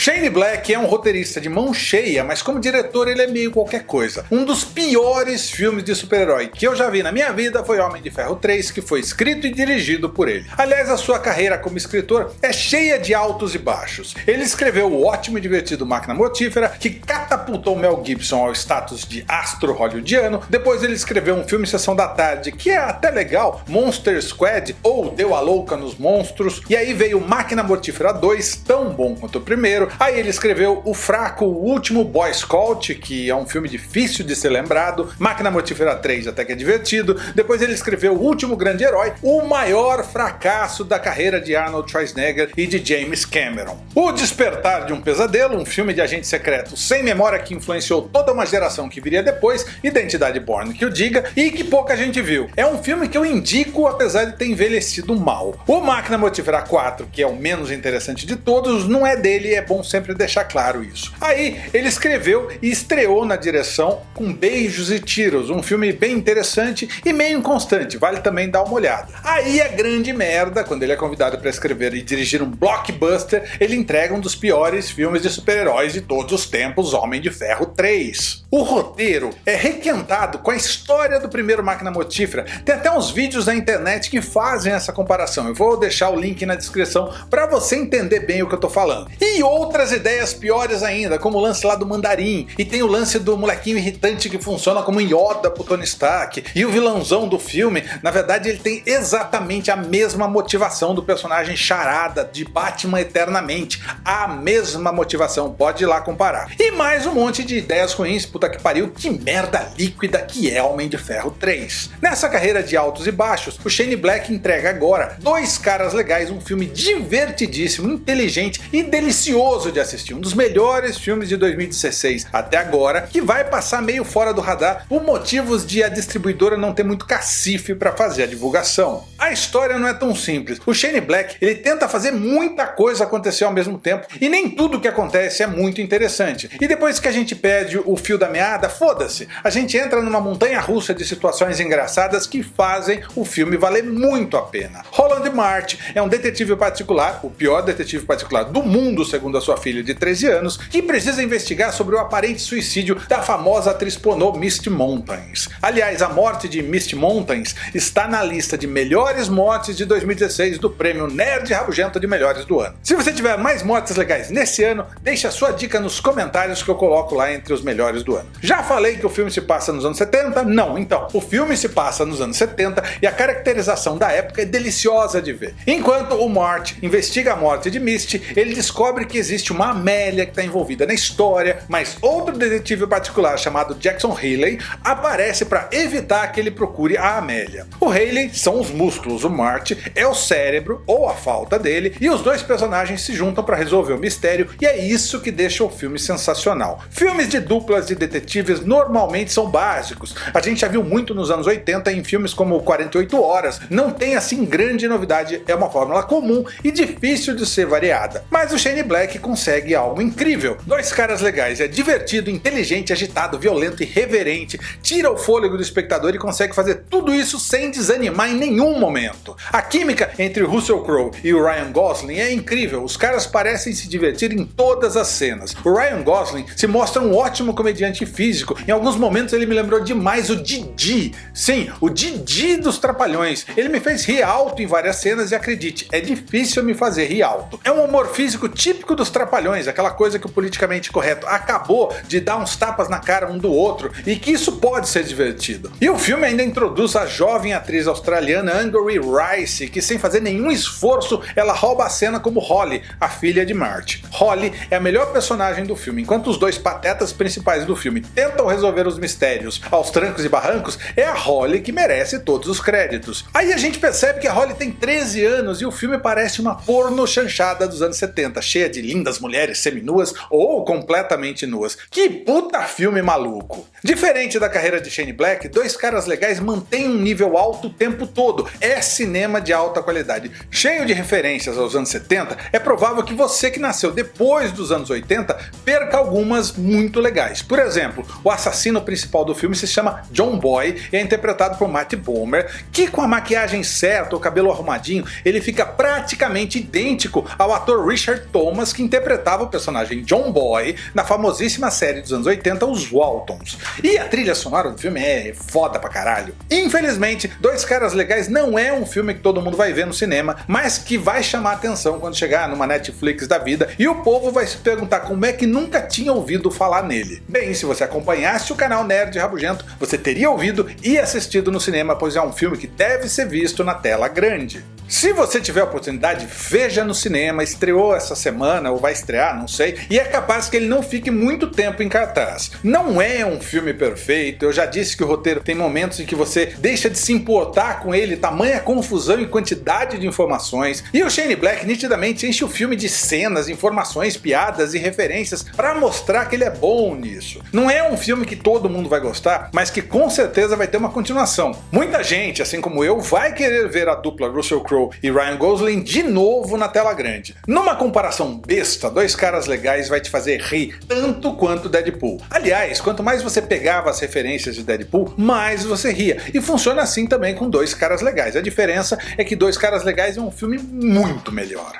Shane Black é um roteirista de mão cheia, mas como diretor ele é meio qualquer coisa. Um dos piores filmes de super-herói que eu já vi na minha vida foi Homem de Ferro 3, que foi escrito e dirigido por ele. Aliás, a sua carreira como escritor é cheia de altos e baixos. Ele escreveu o ótimo e divertido Máquina Mortífera, que catapultou Mel Gibson ao status de astro hollywoodiano. Depois ele escreveu um filme Sessão da Tarde, que é até legal, Monster Squad ou Deu a Louca nos Monstros. E aí veio Máquina Mortífera 2, tão bom quanto o primeiro. Aí ele escreveu o fraco O Último Boy Scout, que é um filme difícil de ser lembrado. Máquina Mortífera 3 até que é divertido. Depois ele escreveu O Último Grande Herói, o maior fracasso da carreira de Arnold Schwarzenegger e de James Cameron. O Despertar de um Pesadelo, um filme de agente secreto sem memória que influenciou toda uma geração que viria depois, Identidade Born que o diga, e que pouca gente viu. É um filme que eu indico apesar de ter envelhecido mal. O Máquina Mortífera 4, que é o menos interessante de todos, não é dele é bom sempre deixar claro isso. Aí ele escreveu e estreou na direção com Beijos e Tiros, um filme bem interessante e meio inconstante, vale também dar uma olhada. Aí é grande merda quando ele é convidado para escrever e dirigir um blockbuster, ele entrega um dos piores filmes de super-heróis de todos os tempos, Homem de Ferro 3. O roteiro é requentado com a história do primeiro Máquina Mortífera, tem até uns vídeos na internet que fazem essa comparação, eu vou deixar o link na descrição para você entender bem o que eu tô falando. E outras ideias piores ainda, como o lance lá do Mandarim, e tem o lance do molequinho irritante que funciona como Yoda pro Tony Stark, e o vilãozão do filme, na verdade ele tem exatamente a mesma motivação do personagem Charada de Batman Eternamente, a mesma motivação, pode ir lá comparar. E mais um monte de ideias ruins, puta que pariu, que merda líquida que é Homem de Ferro 3. Nessa carreira de altos e baixos, o Shane Black entrega agora Dois Caras Legais, um filme divertidíssimo, inteligente e delicioso de assistir, um dos melhores filmes de 2016 até agora, que vai passar meio fora do radar por motivos de a distribuidora não ter muito cacife para fazer a divulgação. A história não é tão simples, o Shane Black ele tenta fazer muita coisa acontecer ao mesmo tempo, e nem tudo que acontece é muito interessante. E depois que a gente perde o fio da meada, foda-se, a gente entra numa montanha russa de situações engraçadas que fazem o filme valer muito a pena. Roland March é um detetive particular, o pior detetive particular do mundo segundo a sua filha de 13 anos, que precisa investigar sobre o aparente suicídio da famosa atriz pornô Misty Mountains. Aliás, a morte de Misty Mountains está na lista de melhores mortes de 2016 do prêmio Nerd Rabugento de melhores do ano. Se você tiver mais mortes legais nesse ano, deixe a sua dica nos comentários que eu coloco lá entre os melhores do ano. Já falei que o filme se passa nos anos 70? Não, então, o filme se passa nos anos 70 e a caracterização da época é deliciosa de ver. Enquanto o Mort investiga a morte de Misty, ele descobre que existe uma Amélia que está envolvida na história, mas outro detetive particular chamado Jackson Haley aparece para evitar que ele procure a Amélia. O Haley são os músculos, o Mart é o cérebro ou a falta dele, e os dois personagens se juntam para resolver o mistério e é isso que deixa o filme sensacional. Filmes de duplas de detetives normalmente são básicos, a gente já viu muito nos anos 80 em filmes como 48 Horas, não tem assim grande novidade, é uma fórmula comum e difícil de ser variada. Mas o Shane Black consegue algo incrível. Dois caras legais, é divertido, inteligente, agitado, violento e reverente, tira o fôlego do espectador e consegue fazer tudo isso sem desanimar em nenhum momento. A química entre Russell Crowe e o Ryan Gosling é incrível, os caras parecem se divertir em todas as cenas. O Ryan Gosling se mostra um ótimo comediante físico, em alguns momentos ele me lembrou demais o Didi. Sim, o Didi dos Trapalhões. Ele me fez rir alto em várias cenas e acredite, é difícil me fazer rir alto. É um humor físico típico dos Trapalhões, aquela coisa que o politicamente correto acabou de dar uns tapas na cara um do outro e que isso pode ser divertido. E o filme ainda introduz a jovem atriz australiana Angourie Rice, que sem fazer nenhum esforço ela rouba a cena como Holly, a filha de Marty. Holly é a melhor personagem do filme, enquanto os dois patetas principais do filme tentam resolver os mistérios aos trancos e barrancos, é a Holly que merece todos os créditos. Aí a gente percebe que a Holly tem 13 anos e o filme parece uma porno chanchada dos anos 70, cheia de lindas mulheres seminuas ou completamente nuas. Que puta filme maluco! Diferente da carreira de Shane Black, Dois Caras Legais mantém um nível alto o tempo todo, é cinema de alta qualidade. Cheio de referências aos anos 70, é provável que você que nasceu depois dos anos 80 perca algumas muito legais. Por exemplo, o assassino principal do filme se chama John Boy e é interpretado por Matt Bomer, que com a maquiagem certa, o cabelo arrumadinho, ele fica praticamente idêntico ao ator Richard Thomas que interpretava o personagem John Boy na famosíssima série dos anos 80 Os Waltons. E a trilha sonora do filme é foda pra caralho. Infelizmente, Dois Caras Legais não é um filme que todo mundo vai ver no cinema, mas que vai chamar atenção quando chegar numa Netflix da vida e o povo vai se perguntar como é que nunca tinha ouvido falar nele. Bem, se você acompanhasse o canal Nerd Rabugento, você teria ouvido e assistido no cinema, pois é um filme que deve ser visto na tela grande. Se você tiver a oportunidade, veja no cinema, estreou essa semana ou vai estrear, não sei, e é capaz que ele não fique muito tempo em cartaz. Não é um filme perfeito, eu já disse que o roteiro tem momentos em que você deixa de se importar com ele, tamanha confusão e quantidade de informações, e o Shane Black nitidamente enche o filme de cenas, informações, piadas e referências para mostrar que ele é bom nisso. Não é um filme que todo mundo vai gostar, mas que com certeza vai ter uma continuação. Muita gente, assim como eu, vai querer ver a dupla Russell Crowe Crowe e Ryan Gosling de novo na tela grande. Numa comparação besta, Dois Caras Legais vai te fazer rir tanto quanto Deadpool. Aliás, quanto mais você pegava as referências de Deadpool, mais você ria. E funciona assim também com Dois Caras Legais. A diferença é que Dois Caras Legais é um filme muito melhor.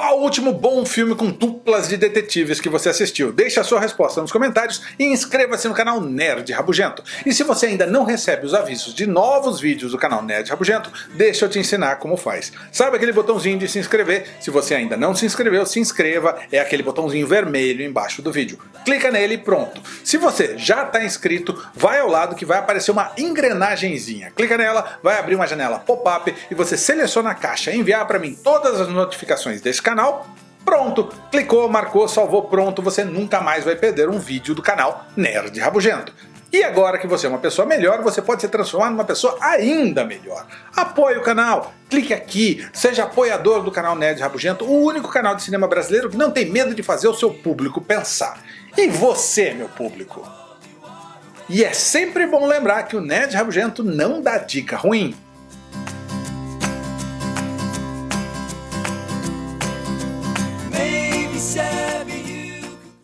Qual o último bom filme com duplas de detetives que você assistiu? Deixe a sua resposta nos comentários e inscreva-se no canal Nerd Rabugento. E se você ainda não recebe os avisos de novos vídeos do canal Nerd Rabugento, deixa eu te ensinar como faz. Sabe aquele botãozinho de se inscrever? Se você ainda não se inscreveu, se inscreva, é aquele botãozinho vermelho embaixo do vídeo. Clica nele e pronto. Se você já está inscrito, vai ao lado que vai aparecer uma engrenagemzinha. Clica nela, vai abrir uma janela pop-up e você seleciona a caixa enviar para mim todas as notificações desse canal, pronto, clicou, marcou, salvou, pronto, você nunca mais vai perder um vídeo do canal Nerd Rabugento. E agora que você é uma pessoa melhor, você pode se transformar numa pessoa ainda melhor. Apoie o canal, clique aqui, seja apoiador do canal Nerd Rabugento, o único canal de cinema brasileiro que não tem medo de fazer o seu público pensar. E você, meu público? E é sempre bom lembrar que o Nerd Rabugento não dá dica ruim.